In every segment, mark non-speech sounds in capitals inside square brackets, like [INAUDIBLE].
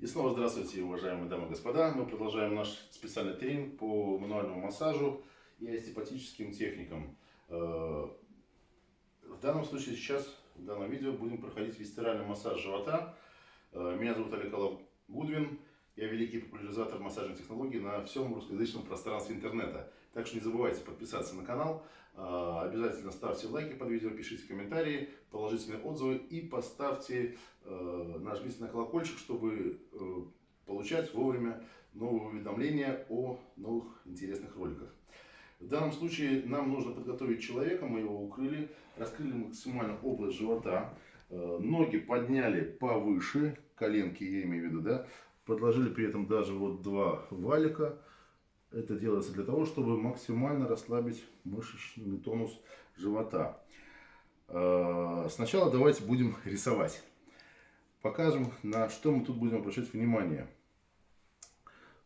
И снова здравствуйте, уважаемые дамы и господа. Мы продолжаем наш специальный тренинг по мануальному массажу и остеопатическим техникам. Э, в данном случае сейчас, в данном видео, будем проходить висцеральный массаж живота. Э, меня зовут Олег Гудвин. Я великий популяризатор массажных технологий на всем русскоязычном пространстве интернета. Так что не забывайте подписаться на канал, а, обязательно ставьте лайки под видео, пишите комментарии, положительные отзывы и поставьте, э, нажмите на колокольчик, чтобы э, получать вовремя новые уведомления о новых интересных роликах. В данном случае нам нужно подготовить человека, мы его укрыли, раскрыли максимально область живота, э, ноги подняли повыше, коленки я имею в виду, да, Подложили при этом даже вот два валика. Это делается для того, чтобы максимально расслабить мышечный тонус живота. А, сначала давайте будем рисовать. Покажем, на что мы тут будем обращать внимание.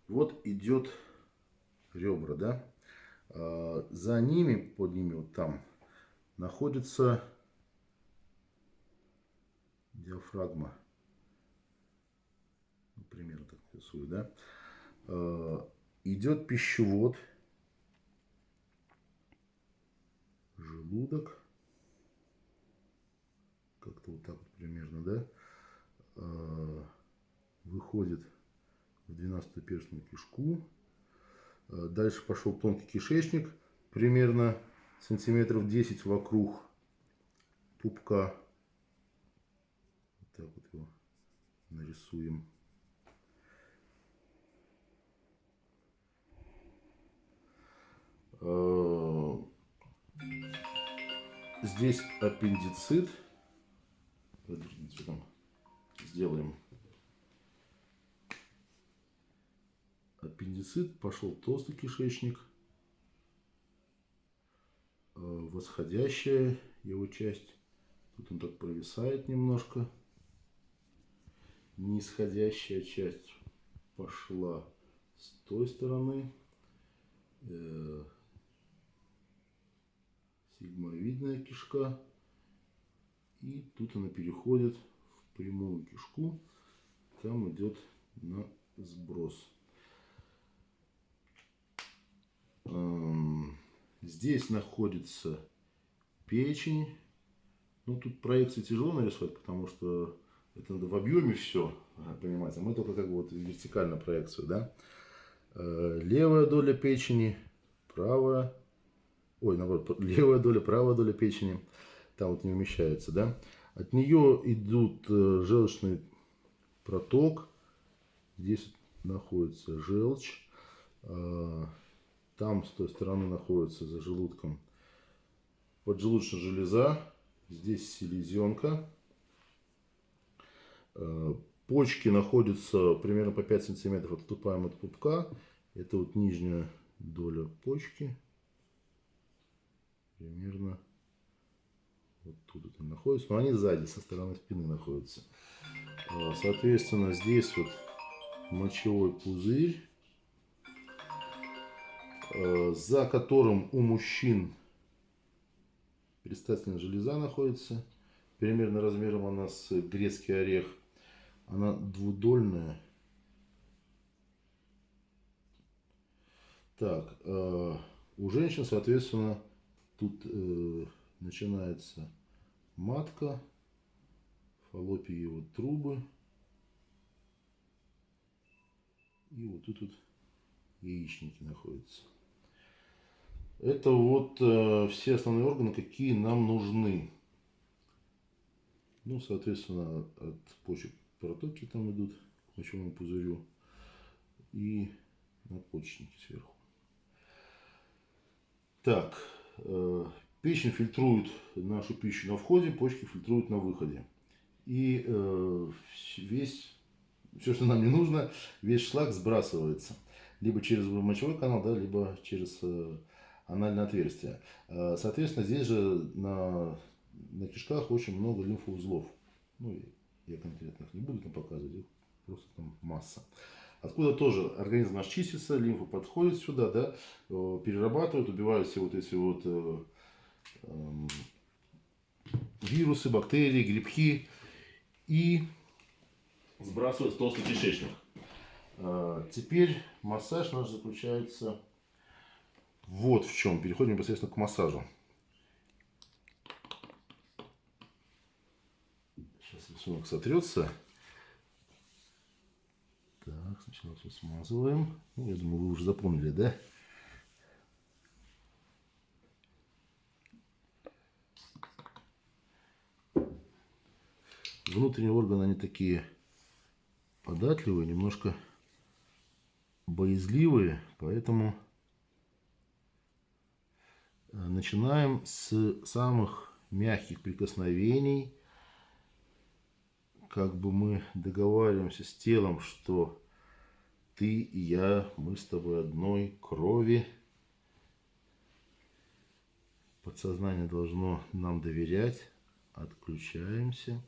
Вот идет ребра, да? А, за ними, под ними вот там, находится диафрагма примерно так рисую, да, э, идет пищевод, желудок, как-то вот так вот примерно, да, э, выходит в 12-перстную кишку, э, дальше пошел тонкий кишечник, примерно сантиметров 10 вокруг пупка, так вот его нарисуем. Здесь аппендицит. Сделаем. Аппендицит, пошел толстый кишечник. Э, восходящая его часть. Тут он так провисает немножко. Нисходящая часть пошла с той стороны. Сигмовидная кишка. И тут она переходит в прямую кишку. Там идет на сброс. Здесь находится печень. Ну, тут проекции тяжело нарисовать, потому что это надо в объеме все, понимаете. Мы только как бы вот вертикально проекцию, да. Э, левая доля печени, правая ой, наоборот, левая доля, правая доля печени, там вот не умещается, да. От нее идут э, желчный проток, здесь находится желчь, э, там с той стороны находится за желудком поджелудочная железа, здесь селезенка, э, почки находятся примерно по 5 сантиметров отступаем от пупка, это вот нижняя доля почки, примерно вот тут это находится. Но они сзади, со стороны спины находятся. А, соответственно, здесь вот мочевой пузырь, а, за которым у мужчин предстательная железа находится. Примерно размером она с грецкий орех. Она двудольная. Так, а, у женщин, соответственно, Тут э, начинается матка, фаллопиевые трубы. И вот тут вот яичники находятся. Это вот э, все основные органы, какие нам нужны. Ну, соответственно, от почек протоки там идут к мочевому пузырю и надпочечники сверху. Так, печень фильтрует нашу пищу на входе, почки фильтруют на выходе. И э, весь, все, что нам не нужно, весь шлак сбрасывается. Либо через мочевой канал, да, либо через э, анальное отверстие. Соответственно, здесь же на, на кишках очень много лимфоузлов. Ну, я конкретно их не буду там показывать, их просто там масса откуда тоже организм наш чистится, лимфа подходит сюда, да, э, перерабатывает, убивают все вот эти вот э, э, вирусы, бактерии, грибки. И сбрасывать толстый кишечник. А, теперь массаж наш заключается вот в чем. Переходим непосредственно к массажу. Сейчас рисунок сотрется. Сначала все смазываем. Ну, я думаю, вы уже запомнили, да? Внутренние органы, они такие податливые, немножко боязливые, поэтому э, начинаем с самых мягких прикосновений. Как бы мы договариваемся с телом, что ты и я, мы с тобой одной крови. Подсознание должно нам доверять. Отключаемся.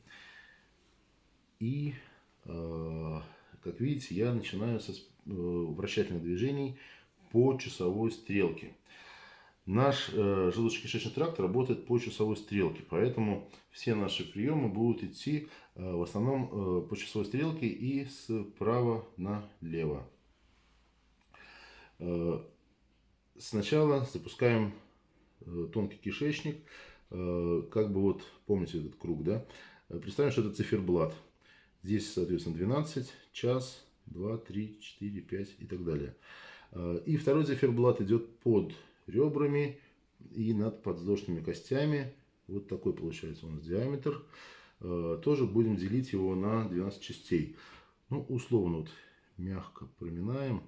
И, э, как видите, я начинаю со Э, вращательных движений по часовой стрелке. Наш э, желудочно-кишечный тракт работает по часовой стрелке, поэтому все наши приемы будут идти в основном э, по часовой стрелке и справа налево. Э, сначала запускаем э, тонкий кишечник, э, как бы вот, помните этот круг, да? Представим, что это циферблат. Здесь, соответственно, 12, час, 2, 3, 4, 5 и так далее. И второй циферблат идет под ребрами и над подвздошными костями. Вот такой получается у нас диаметр. А, тоже будем делить его на 12 частей. Ну, условно, вот мягко проминаем.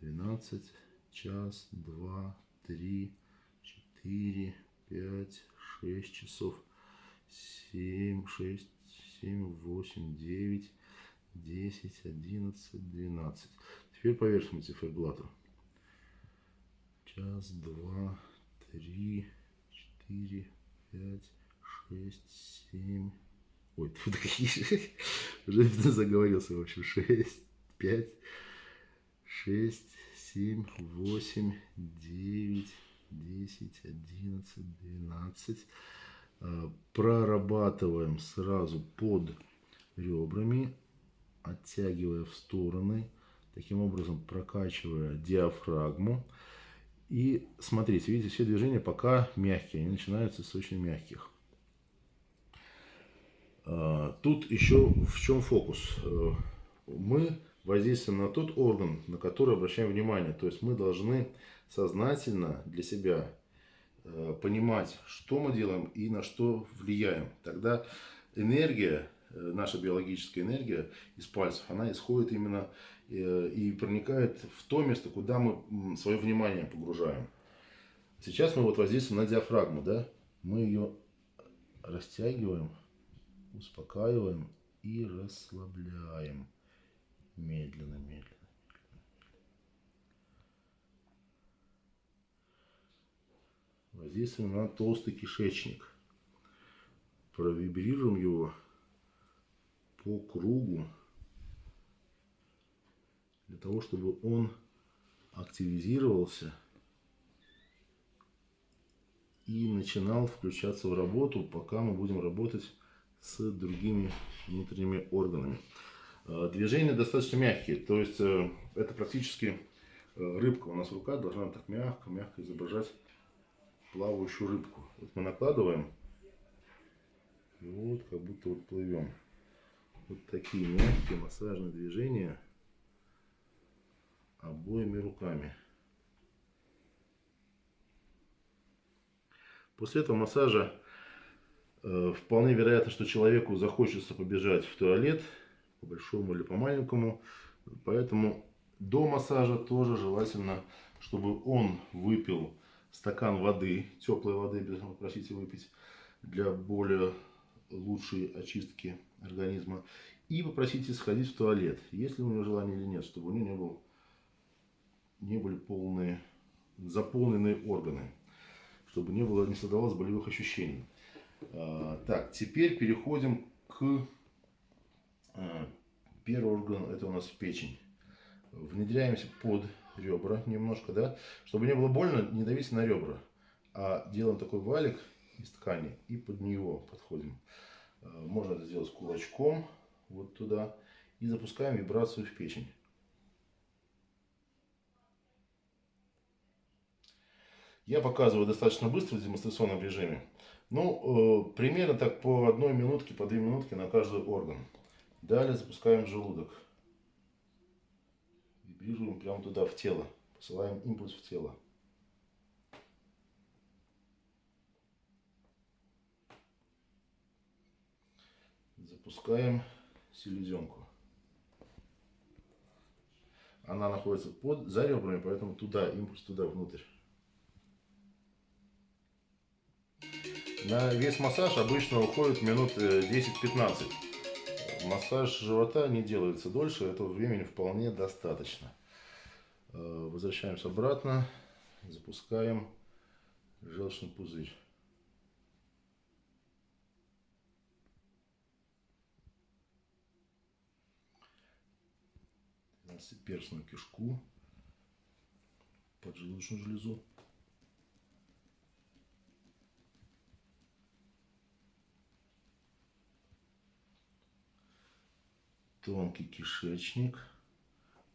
12, час, 2, 3, 4, 5, 6 часов, 7, 6, 7, 8, 9, 10, 11, 12. Теперь по верхнему циферблату. Час, два, три, четыре, пять, шесть, семь. Ой, [LAUGHS] какие уже заговорился, в общем, шесть, пять, шесть, семь, восемь, девять, десять, одиннадцать, двенадцать. А, прорабатываем сразу под ребрами оттягивая в стороны, таким образом прокачивая диафрагму. И смотрите, видите, все движения пока мягкие, они начинаются с очень мягких. А, тут еще в чем фокус? Э, мы воздействуем на тот орган, на который обращаем внимание. То есть мы должны сознательно для себя э, понимать, что мы делаем и на что влияем. Тогда энергия Э, наша биологическая энергия из пальцев, она исходит именно и проникает в то место, куда мы свое внимание погружаем. Сейчас мы вот воздействуем на диафрагму, да? Мы ее растягиваем, успокаиваем и расслабляем. Медленно, медленно. Воздействуем на толстый кишечник. Провибрируем его по кругу для того, чтобы он активизировался и начинал включаться в работу, пока мы будем работать с другими внутренними органами. Э, движения достаточно мягкие, то есть э, это практически э, рыбка у нас в руках должна так мягко-мягко изображать плавающую рыбку. Вот мы накладываем, и вот как будто вот плывем. Вот такие мягкие массажные движения обоими руками. После этого массажа вполне вероятно, что человеку захочется побежать в туалет, по большому или по маленькому. Поэтому до массажа тоже желательно, чтобы он выпил стакан воды, теплой воды, обязательно просите выпить, для более лучшей очистки организма. И попросите сходить в туалет, если у него желание или нет, чтобы у него не, был, не были полные, заполненные органы, чтобы не, было, не создавалось болевых ощущений. А, так, теперь переходим к а, первый орган, это у нас печень. Внедряемся под ребра немножко, да, чтобы не было больно, не давите на ребра, а делаем такой валик из ткани и под него подходим. Э, можно это сделать кулачком вот туда и запускаем вибрацию в печень. Я показываю достаточно быстро в демонстрационном режиме. Ну, э, примерно так по одной минутке, по две минутки на каждый орган. Далее запускаем желудок. Вибрируем прямо туда, в тело. Посылаем импульс в тело. Запускаем селезенку. Она находится под, за ребрами, поэтому туда, импульс туда, внутрь. На весь массаж обычно уходит минут 10-15. Э, массаж живота не делается дольше, этого времени вполне достаточно. Э, возвращаемся обратно, запускаем желчный пузырь. перстную кишку, поджелудочную железу. Тонкий кишечник.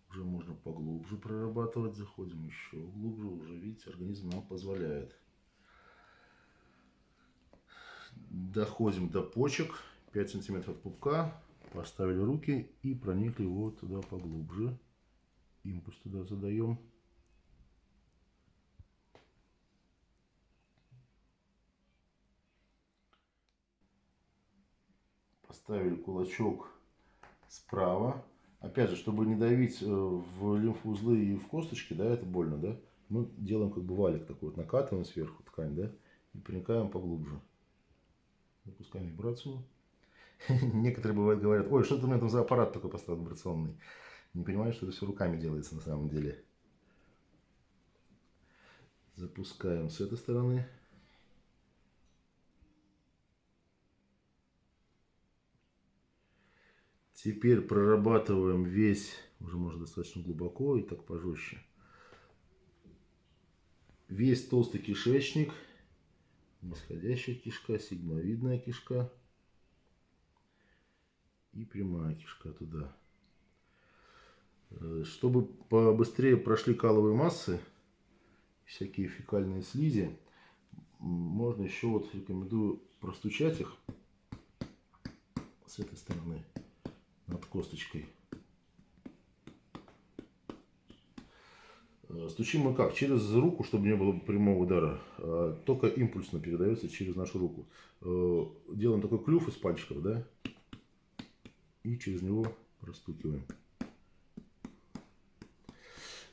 Уже можно поглубже прорабатывать. Заходим еще глубже. Уже, видите, организм нам позволяет. Доходим до почек. 5 сантиметров пупка. Поставили руки и проникли вот туда поглубже. Импульс туда задаем. Поставили кулачок справа. Опять же, чтобы не давить э, в лимфоузлы и в косточки, да, это больно, да, мы делаем как бы валик такой вот, накатываем сверху ткань, да, и проникаем поглубже. Запускаем вибрацию. [LAUGHS] Некоторые бывают говорят, ой, что это у меня там за аппарат такой поставил вибрационный. Не понимаю, что это все руками делается на самом деле. Запускаем с этой стороны. Теперь прорабатываем весь, уже можно достаточно глубоко и так пожестче. Весь толстый кишечник, нисходящая кишка, сигмовидная кишка и прямая кишка туда. Э, чтобы побыстрее прошли каловые массы, всякие фекальные слизи, можно еще вот рекомендую простучать их с этой стороны над косточкой. Э, стучим мы как? Через руку, чтобы не было прямого удара. А только импульсно передается через нашу руку. Э, делаем такой клюв из пальчиков, да? И через него простукиваем.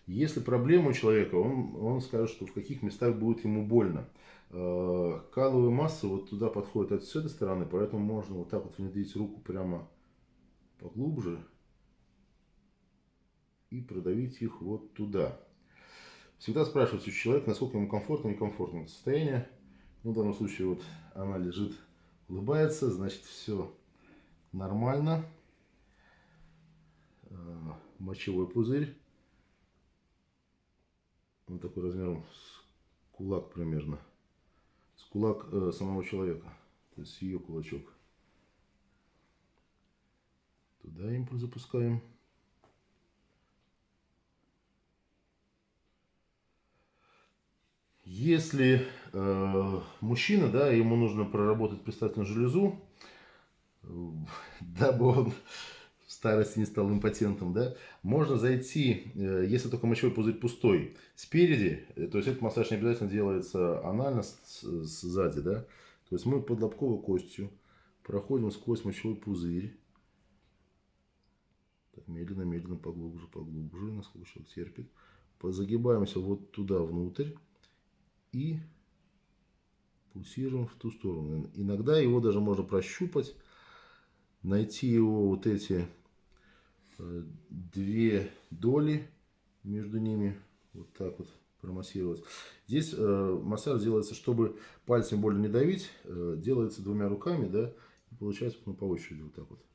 Если проблема у человека, он, он скажет, что в каких местах будет ему больно. Э, каловые массы вот туда подходят с этой стороны, поэтому можно вот так вот внедрить руку прямо поглубже и продавить их вот туда. Всегда спрашивается у человека, насколько ему комфортно, некомфортно это состояние. Ну, в данном случае вот она лежит, улыбается, значит все нормально. Э, мочевой пузырь. Он такой размером с кулак примерно. С кулак э, самого человека. То есть ее кулачок. Туда импульс запускаем. Если э, мужчина, да, ему нужно проработать предстательную железу, э, [LAUGHS] дабы он в старости не стал импотентом, да, можно зайти, э, если только мочевой пузырь пустой, спереди, э, то есть этот массаж не обязательно делается анально с, с, сзади, да, то есть мы под лобковой костью проходим сквозь мочевой пузырь, так, медленно, медленно, поглубже, поглубже, насколько человек терпит. Загибаемся вот туда внутрь и пульсируем в ту сторону. Иногда его даже можно прощупать, найти его вот эти э, две доли между ними, вот так вот промассировать. Здесь э, массаж делается, чтобы пальцем больно не давить, э, делается двумя руками, да, и получается ну, по очереди вот так вот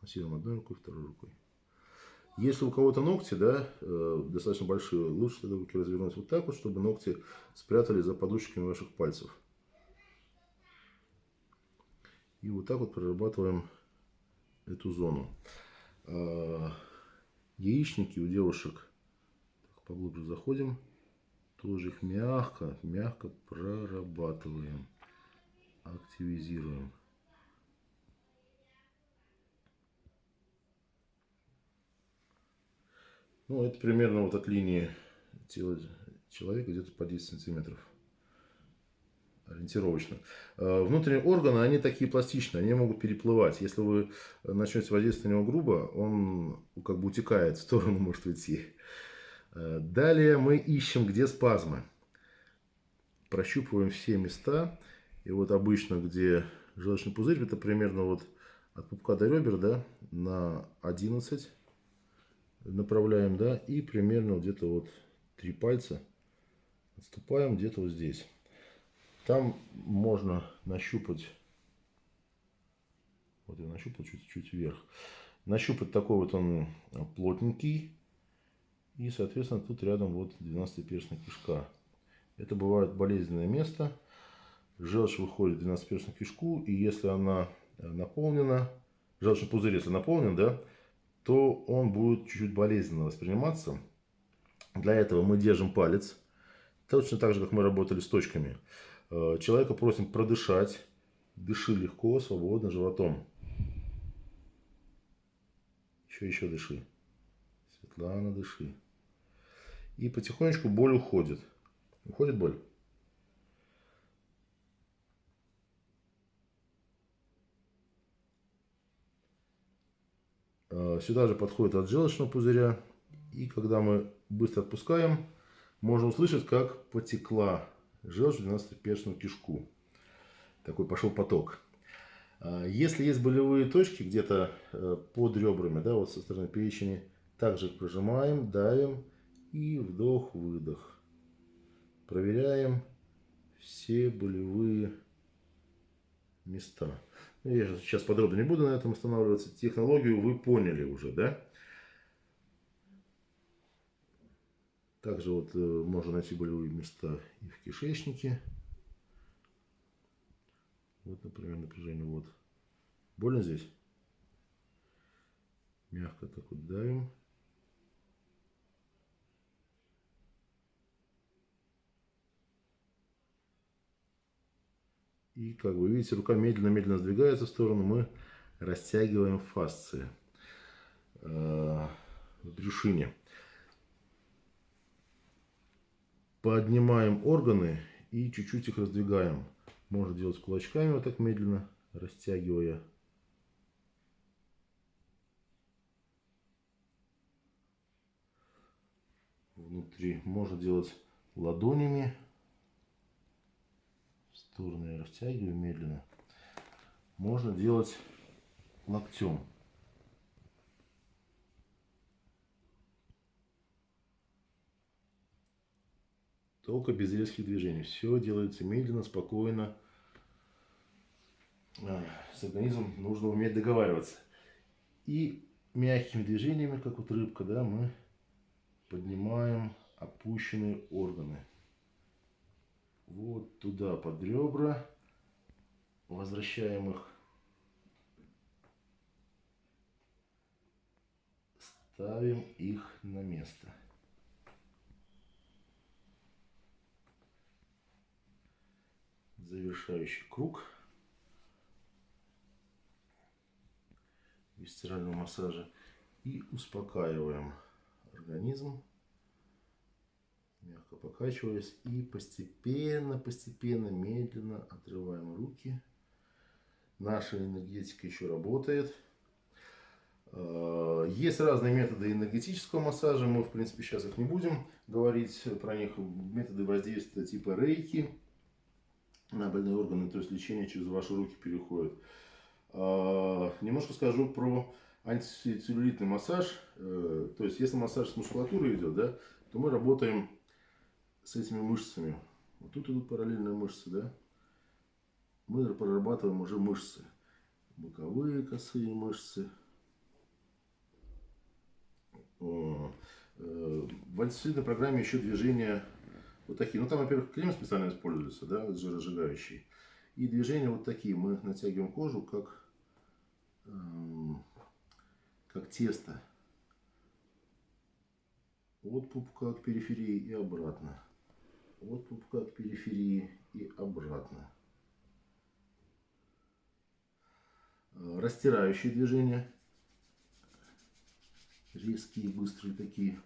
массируем одной рукой, второй рукой. Если у кого-то ногти, да, э, достаточно большие, лучше тогда руки развернуть вот так вот, чтобы ногти спрятали за подушечками ваших пальцев. И вот так вот прорабатываем эту зону. А, яичники у девушек, так, поглубже заходим, тоже их мягко, мягко прорабатываем, активизируем. Ну, это примерно вот от линии тела человека где-то по 10 сантиметров. Ориентировочно. А, внутренние органы, они такие пластичные, они могут переплывать. Если вы начнете воздействовать на него грубо, он как бы утекает в сторону, [LAUGHS] может уйти. А, далее мы ищем, где спазмы. Прощупываем все места. И вот обычно, где желчный пузырь, это примерно вот от пупка до ребер, да, на 11 направляем, да, и примерно где-то вот три пальца отступаем где-то вот здесь. Там можно нащупать, вот я нащупал чуть-чуть вверх, нащупать такой вот он плотненький, и, соответственно, тут рядом вот 12-перстная кишка. Это бывает болезненное место. Желчь выходит в 12-перстную кишку, и если она наполнена, желчный пузырь, если наполнен, да, то он будет чуть-чуть болезненно восприниматься. Для этого мы держим палец, точно так же, как мы работали с точками. Э, человека просим продышать. Дыши легко, свободно, животом. Еще, еще дыши. Светлана, дыши. И потихонечку боль уходит. Уходит боль? Сюда же подходит от желчного пузыря. И когда мы быстро отпускаем, можно услышать, как потекла желчь в 12-перстную кишку. Такой пошел поток. Э, если есть болевые точки где-то э, под ребрами, да, вот со стороны печени, также прожимаем, давим и вдох-выдох. Проверяем все болевые места. Я сейчас подробно не буду на этом останавливаться. Технологию вы поняли уже, да? Также вот э, можно найти болевые места и в кишечнике. Вот, например, напряжение. Вот. Больно здесь? Мягко так вот давим. И, как вы видите, рука медленно-медленно сдвигается в сторону. Мы растягиваем фасции э, в брюшине. Поднимаем органы и чуть-чуть их раздвигаем. Можно делать кулачками вот так медленно, растягивая. Внутри можно делать ладонями стороны растягиваю медленно. Можно делать локтем. Только без резких движений. Все делается медленно, спокойно. А, с организмом нужно уметь договариваться. И мягкими движениями, как вот рыбка, да, мы поднимаем опущенные органы вот туда под ребра. Возвращаем их. Ставим их на место. Завершающий круг висцерального массажа. И успокаиваем организм мягко покачиваясь. И постепенно, постепенно, медленно отрываем руки. Наша энергетика еще работает. А, есть разные методы энергетического массажа. Мы, в принципе, сейчас их не будем говорить про них. Методы воздействия типа рейки на больные органы, то есть лечение через ваши руки переходит. А, немножко скажу про антицеллюлитный массаж. Э, то есть, если массаж с мускулатурой идет, да, то мы работаем с этими мышцами. Вот тут идут параллельные мышцы, да? Мы прорабатываем уже мышцы. Боковые косые мышцы. Э, в антисоциальной программе еще движения вот такие. Ну там, во-первых, крем специально используется, да, жиросжигающий. И движения вот такие. Мы натягиваем кожу, как эм, как тесто от пупка к периферии и обратно. От пупка к периферии и обратно. Растирающие движения. Резкие, быстрые такие.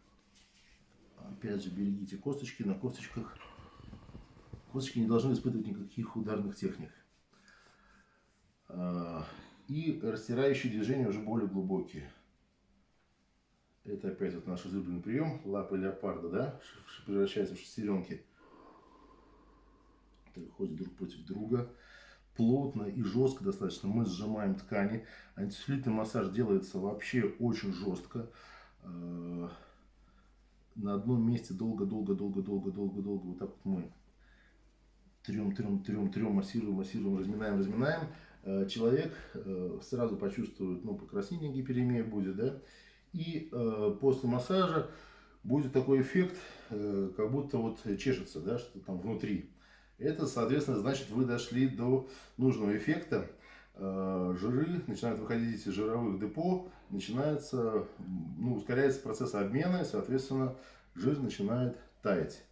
Опять же, берегите косточки. На косточках косточки не должны испытывать никаких ударных техник. А, и растирающие движения уже более глубокие. Это опять вот наш излюбленный прием. Лапы леопарда, да, превращается в шестеренки. Ходят друг против друга. Плотно и жестко достаточно мы сжимаем ткани. Антицеллюлитный массаж делается вообще очень жестко. Э, на одном месте долго-долго-долго-долго-долго-долго вот так вот мы трем, трем, трем, трем, массируем, массируем, разминаем, разминаем. Э, человек э, сразу почувствует, ну, покраснение гиперемия будет, да, и после массажа будет такой эффект, как будто вот чешется, да, что там внутри. Это, соответственно, значит, вы дошли до нужного эффекта. Э, жиры начинают выходить из жировых депо, начинается, ну, ускоряется процесс обмена, и, соответственно, жир начинает таять.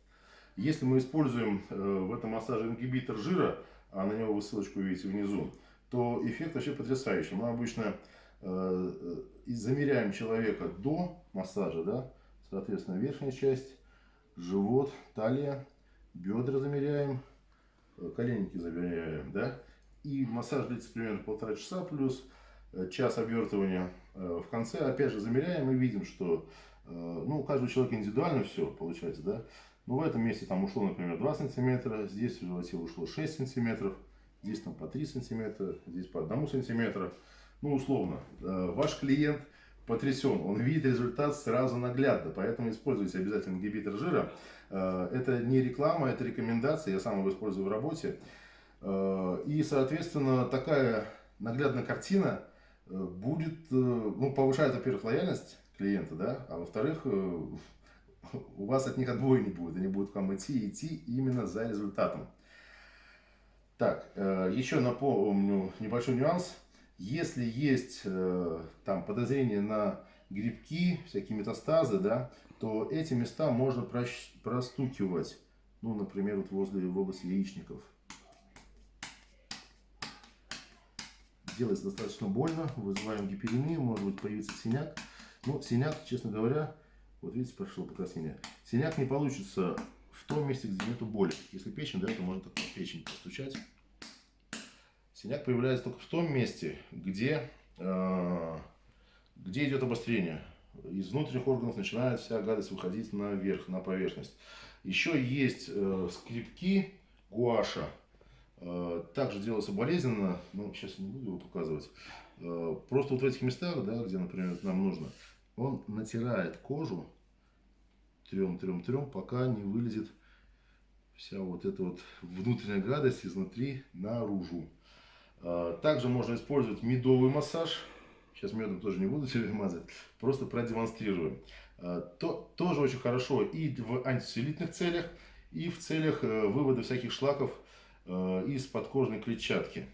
Если мы используем э, в этом массаже ингибитор жира, а на него вы ссылочку видите внизу, то эффект вообще потрясающий. Мы обычно Э, замеряем человека до массажа, да, соответственно, верхняя часть, живот, талия, бедра замеряем, коленники замеряем, да, и массаж длится примерно полтора часа плюс э, час обвертывания. В конце опять же замеряем и видим, что ну, у каждого человека индивидуально все получается, да. Но в этом месте там ушло, например, 2 сантиметра, здесь в животе ушло 6 сантиметров, здесь там по 3 сантиметра, здесь по 1 сантиметра ну, условно, э, ваш клиент потрясен, он видит результат сразу наглядно, поэтому используйте обязательно ингибитор жира. Э, это не реклама, это рекомендация, я сам его использую в работе. Э, и, соответственно, такая наглядная картина будет, ну, повышает, во-первых, лояльность клиента, да, а во-вторых, у вас от них отбоя не будет, они будут к вам идти идти именно за результатом. Так, еще напомню небольшой нюанс. Если есть э, там подозрение на грибки, всякие метастазы, да, то эти места можно простукивать. Ну, например, вот возле в области яичников. Делается достаточно больно, вызываем гиперемию, может быть появится синяк. Но синяк, честно говоря, вот видите, прошло покраснение. Синяк не получится в том месте, где нету боли. Если печень, да, то можно так печень постучать. Синяк появляется только в том месте, где, э, где идет обострение. Из внутренних органов начинает вся гадость выходить наверх, на поверхность. Еще есть э, скрипки гуаша. Э, также делается болезненно, но сейчас не буду его показывать. Э, просто вот в этих местах, да, где, например, нам нужно, он натирает кожу трем-трем-трем, пока не вылезет вся вот эта вот внутренняя гадость изнутри наружу. А, также можно использовать медовый массаж. Сейчас медом тоже не буду [LAUGHS] себе мазать. Просто продемонстрирую. А, то, тоже очень хорошо и в антицеллюлитных целях, и в целях э, вывода всяких шлаков э, из подкожной клетчатки.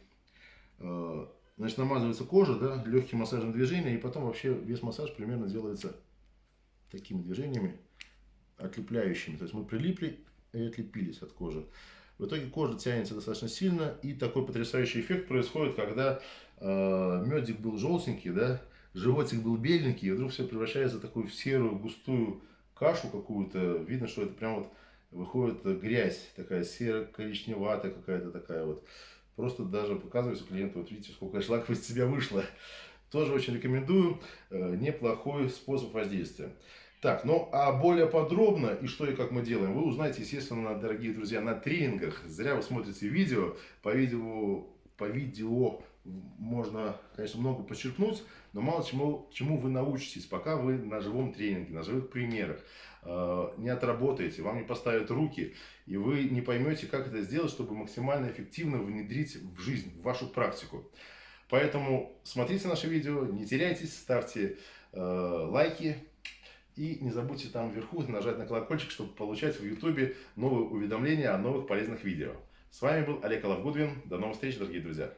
А, значит, намазывается кожа, да, легким массажем движения, и потом вообще весь массаж примерно делается такими движениями, отлепляющими. То есть мы прилипли и отлепились от кожи. В итоге кожа тянется достаточно сильно, и такой потрясающий эффект происходит, когда э, медик был желтенький, да, животик был беленький, и вдруг все превращается в такую в серую, густую кашу какую-то. Видно, что это прям вот выходит грязь, такая серо-коричневатая какая-то такая вот. Просто даже показывается клиенту, вот видите, сколько шлаков из себя вышло. Тоже очень рекомендую, э, неплохой способ воздействия. Так, ну а более подробно и что и как мы делаем, вы узнаете, естественно, дорогие друзья, на тренингах. Зря вы смотрите видео. По видео, по видео можно, конечно, много подчеркнуть, но мало чему, чему вы научитесь, пока вы на живом тренинге, на живых примерах э, не отработаете, вам не поставят руки, и вы не поймете, как это сделать, чтобы максимально эффективно внедрить в жизнь, в вашу практику. Поэтому смотрите наши видео, не теряйтесь, ставьте э, лайки, и не забудьте там вверху [LAUGHS] нажать на колокольчик, чтобы получать в YouTube новые уведомления о новых полезных видео. С вами был Олег Алавгудвин. До новых встреч, дорогие друзья!